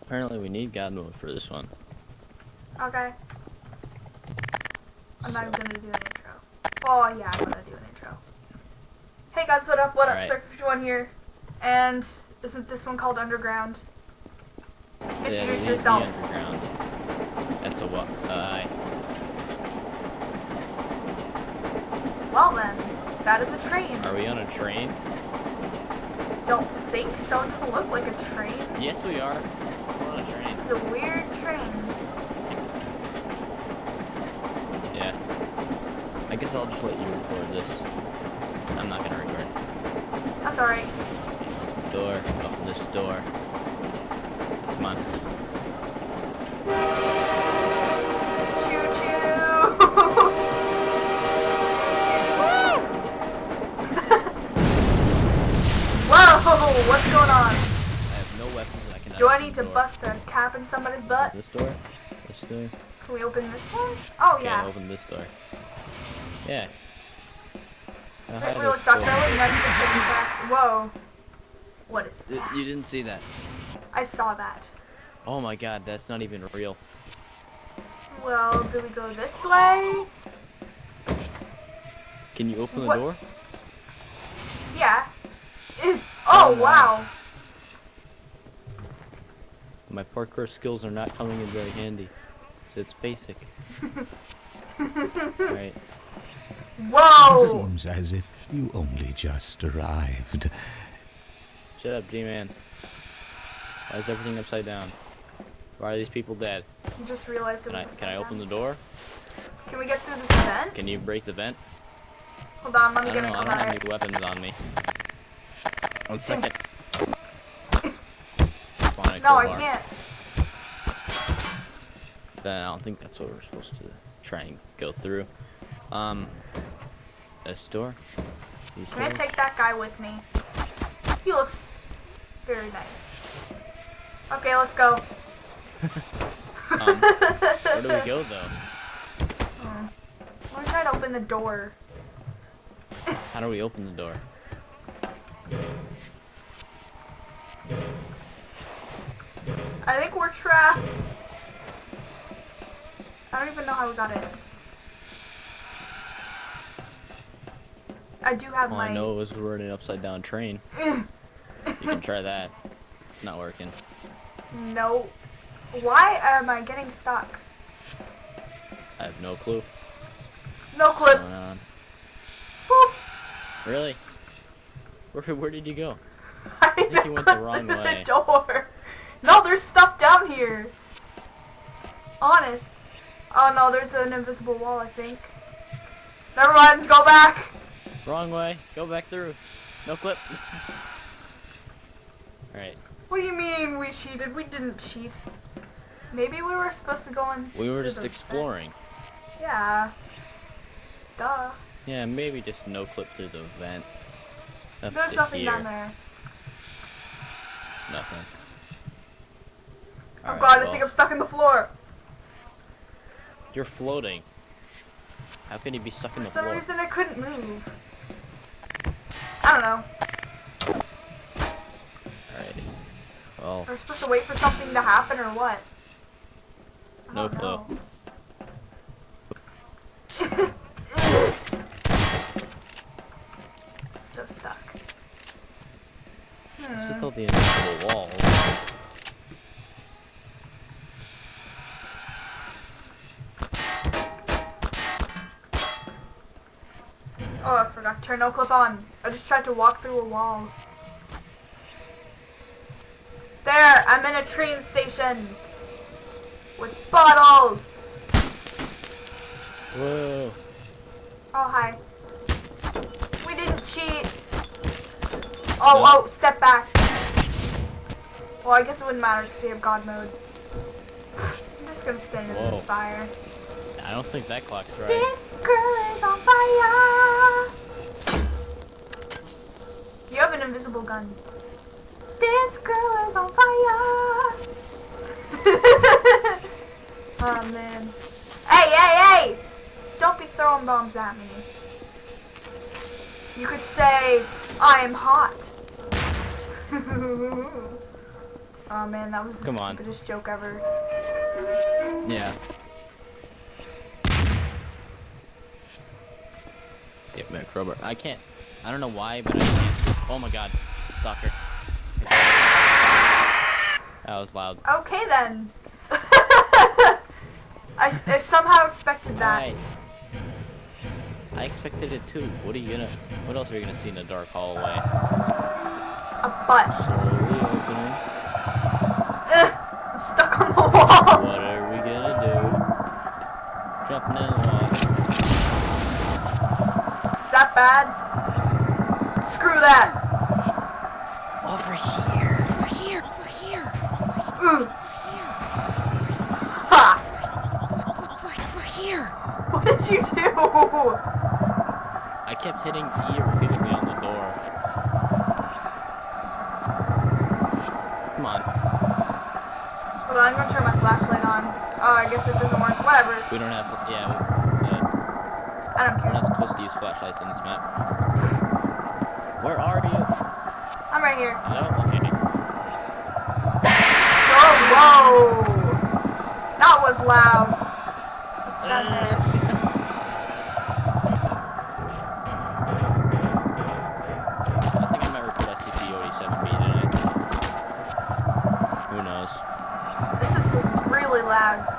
apparently we need God mode for this one. Okay. I'm not even gonna do an intro. Oh yeah, I'm gonna do an intro. Hey guys, what up? What up? Alright. Sir 51 here. And isn't this one called Underground? Yeah, Introduce the yourself. underground. That's a what? Uh, Well then, that is a train. are we on a train? Don't think so. It doesn't look like a train. Yes, we are. A train. This is a weird train. Yeah. I guess I'll just let you record this. I'm not gonna record. That's alright. Door. Open this door. Come on. Choo choo! Whoa! What's going on? I have no weapons. I cannot. Do I need to door. bust a cap in somebody's butt? This door. This door. Can we open this one? Oh Okay, yeah. open this door. Yeah. Now, how It really sucks. door- I live next to chicken tracks. Whoa. What is Y- that? You didn't see that. I saw that. Oh my god, that's not even real. Well, do we go this way? Can you open the What? door? Yeah. oh, Oh, my. wow. My parkour skills are not coming in very handy. So it's basic. Alright. Whoa. Seems as if you only just arrived. Shut up, G-Man. Why is everything upside down? Why are these people dead? You just realized it Can I was can I upside open the door? Can we get through this vent? Can you break the vent? Hold on, let I me don't get know, a I don't have any weapons on me. One second. No, I can't. Then I don't think that's what we're supposed to try and go through. Um, this door? These Can I take that guy with me? He looks very nice. Okay, let's go. Um, where do we go though? Hmm. Let me try to open the door. How do we open the door? I think we're trapped. I don't even know how we got in. I do have All my. I know is we're in an upside down train. You can try that. It's not working. No. Why am I getting stuck? I have no clue No what's going on. Boop. Really? Where, where did you go? I think you went the wrong way. The door. No, there's stuff down here. Honest. Oh no, there's an invisible wall. I think. Never mind. Go back. Wrong way. Go back through. No clip. Alright. What do you mean we cheated? We didn't cheat. Maybe we were supposed to go in. We were just exploring. vent. Yeah. Duh. Yeah, maybe just no clip through the vent. Up There's nothing here. down there. Nothing. Oh Alright, god, I think I'm stuck in the floor. You're floating. How can you be stuck in the For some floor? reason I couldn't move. I don't know. Alrighty. Well, Are we supposed to wait for something to happen or what? I No don't clue. know. so stuck. this Hmm. is still the invisible wall. Oh, I forgot to turn no clip on. I just tried to walk through a wall. There, I'm in a train station with bottles. Whoa. Oh, hi. We didn't cheat. Oh, No. oh, step back. Well, I guess it wouldn't matter because we have God mode. I'm just gonna stay in this fire. I don't think that clock's right. This girl is on fire. Have an invisible gun. This girl is on fire. oh man. Hey, hey, hey! Don't be throwing bombs at me. You could say, I am hot. Oh man, that was the Come on. stupidest joke ever. Yeah. Get me a crowbar. I can't. I don't know why, but I can't. Oh my god. Stalker. That was loud. Okay then. I, I somehow expected that. Why? I expected it too. What are you gonna? What else are you gonna see in the dark hallway? A butt. Slowly. Ugh, I'm stuck on the wall. What are we gonna do? Jumping in the wall. Is that bad? Screw that. Over here. Over here, over here, Ooh. over here, Ha! over, over here. What did you do? I kept hitting E repeatedly on the door. Come on. Hold on, I'm gonna turn my flashlight on. Oh, I guess it doesn't work. Whatever. We don't have. Yeah. We, uh, I don't care. we're not supposed to use flashlights in this map. Where are you? I'm right here. Hello? Okay. Oh, whoa! That was loud. What's that there? Loud.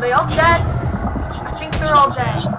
They all dead? I think they're all dead.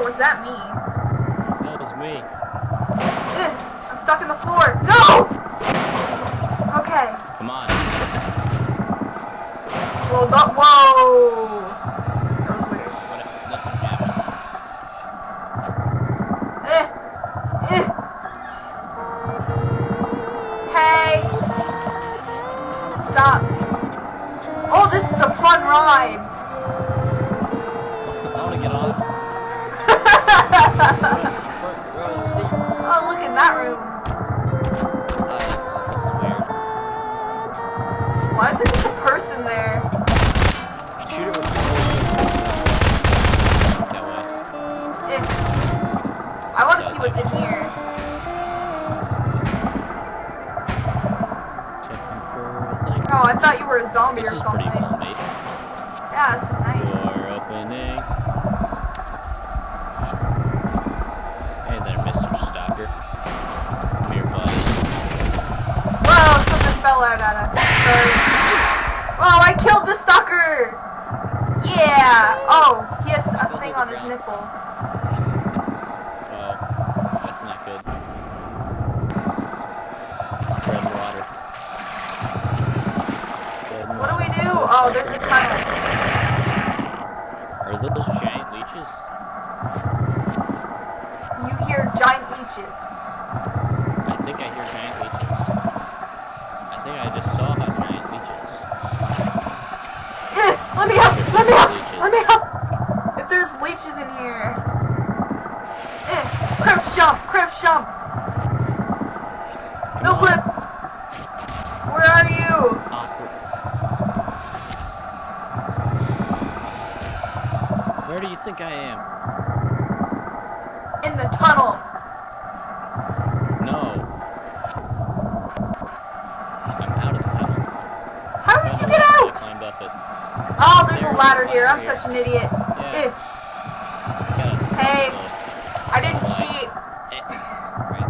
Or was that me? That was me. Ugh, I'm stuck in the floor. No! Okay. Come on. Well, that, whoa! That was weird. What, nothing happened. Eh, eh. Hey! Stop. Oh, this is a fun ride. I want to get off. Zombie This or something. pretty well made. Yeah, this is nice. Door opening. Hey there, Mr. Stalker. Come here, buddy. Whoa, something fell out at us. Sorry. Oh, I killed the stalker! Yeah! Oh, he has a thing on his nipple. Oh, that's not good. Bread and water. Bread and What do we water. do? Oh, there's a tunnel. Are those giant leeches? You hear giant leeches. I think I hear giant leeches. I think I just saw how giant leeches. Eh, let me up! Let me up! Let me up! If there's leeches in here. Eh, crouch jump! Crouch jump! No clip! Where are you? Awkward. Where do you think I am? In the tunnel. No. I'm out of the tunnel. How did you get I out? climbed up it. Oh, there's a ladder here. I'm such an idiot. Yeah. Hey. I didn't cheat. eh, right.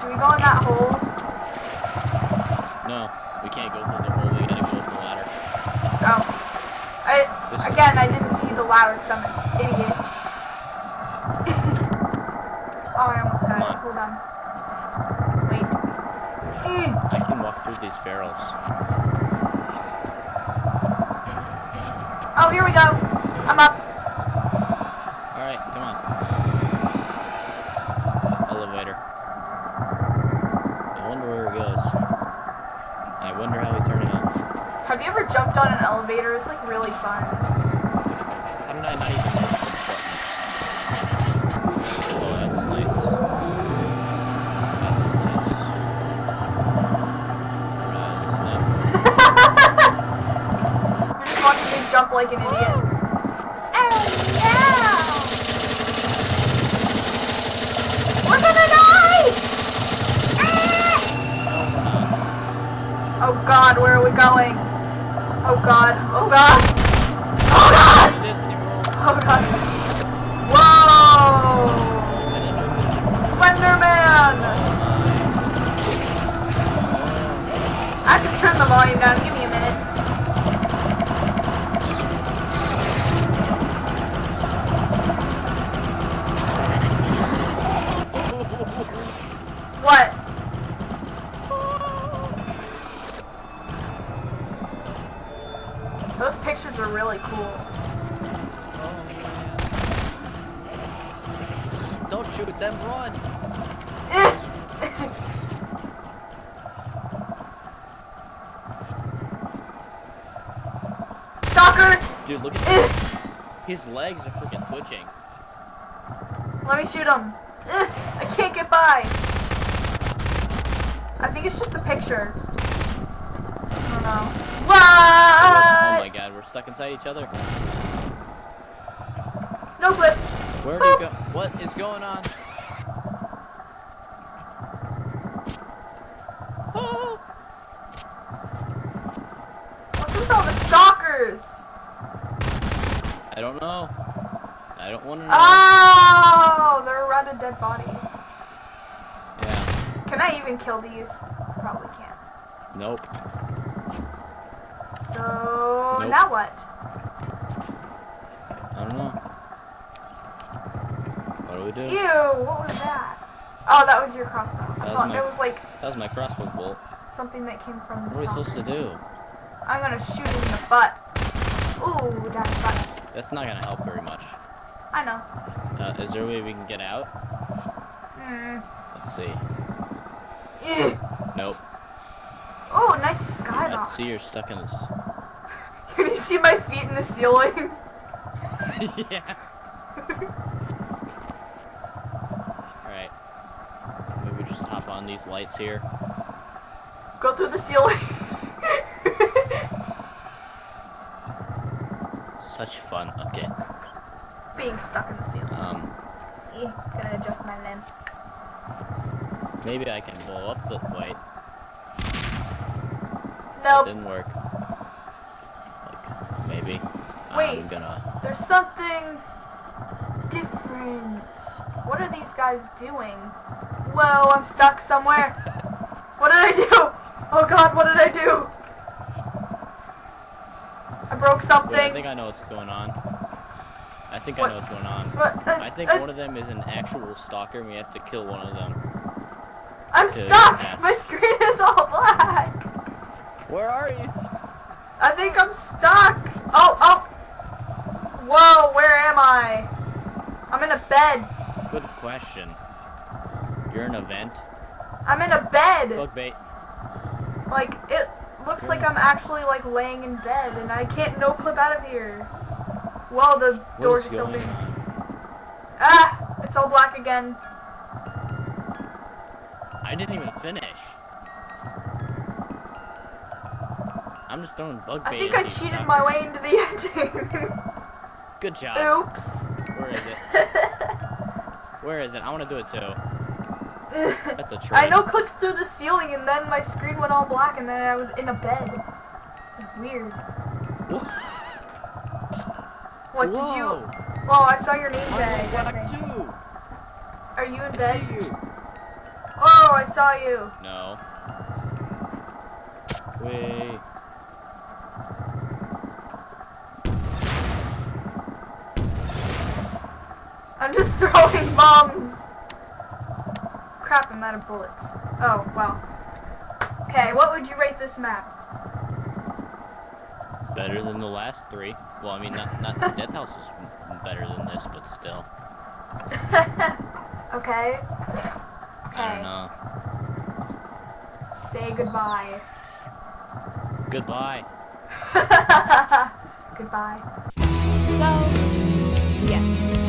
Do we go in that hole? No, we can't go through the hole. We gotta go through the ladder. I This- again, I didn't see the ladder because I'm an idiot. oh, I almost had Come it. on. Hold on. Wait. Eh. I can walk through these barrels. Oh, here we go. I'm up. Alright, come on. Elevator. I wonder where it goes. I wonder how we turn it on. Have you ever jumped on an elevator? It's like really fun. How did I not even know this button? Oh, that's nice. That's nice. That's nice. You're just watching me jump like an idiot. We're gonna die! Oh god, where are we going? Oh oh god, shoot them, run! Stalker! Dude, look at Eh, his legs are freaking twitching. Let me shoot him. Eh, I can't get by. I think it's just a picture. I don't know. Oh my god, we're stuck inside each other. No clip. Where do you go? What is going on? What's with all the stalkers? I don't know. I don't want to know. Oh, they're around a dead body. Yeah. Can I even kill these? Probably can't. Nope. So Nope. now what? I don't know. What do we do? Ew, what was that? Oh, that was your crossbow. I That was thought my- it was like That was my crossbow bolt. something that came from the What are we supposed to do? I'm gonna shoot him in the butt. Ooh, that sucks. That's not gonna help very much. I know. Uh, is there a way we can get out? Hmm. Let's see. Ew. Nope. Oh, nice skybox. I see you're stuck in this. Can you see my feet in the ceiling? yeah. Alright. Maybe just hop on these lights here. Go through the ceiling. Such fun. Okay. Being stuck in the ceiling. Um, Yeah, gonna adjust my limb. maybe I can blow up the wait. That Nope. didn't work. Like, maybe. I'm Wait. gonna. There's something different. What are these guys doing? Whoa, I'm stuck somewhere. what did I do? Oh god, what did I do? I broke Wait, I think I know what's going on. I think What? I know what's going on. What? Uh, I think uh, one of them is an actual stalker, and we have to kill one of them. I'm stuck. pass. My screen is all black. Where are you? I think I'm stuck. Oh, oh. Whoa, where am I? I'm in a bed. Good question. You're in a vent. I'm in a bed. Bug bait. Like, it looks like I'm actually, like, laying in bed, and I can't no clip out of here. Well, the What door just opened. on? Ah! It's all black again. I didn't even finish. I'm just throwing bug bait. I think I cheated my way into the ending. Good job. Oops. Where is it? Where is it? I want to do it too. That's a trick. I know clicked through the ceiling and then my screen went all black and then I was in a bed. It's weird. What, did you... Well, oh, I saw your name tag. Are you in I bed? You. Oh, I saw you. No. Wait. I'm just throwing bombs. Crap, I'm out of bullets. Oh, well. Okay, what would you rate this map? Better than the last three. Well, I mean, not not the Death House was better than this, but still. okay. I Okay. don't know. Say goodbye. Goodbye. goodbye. So, yes.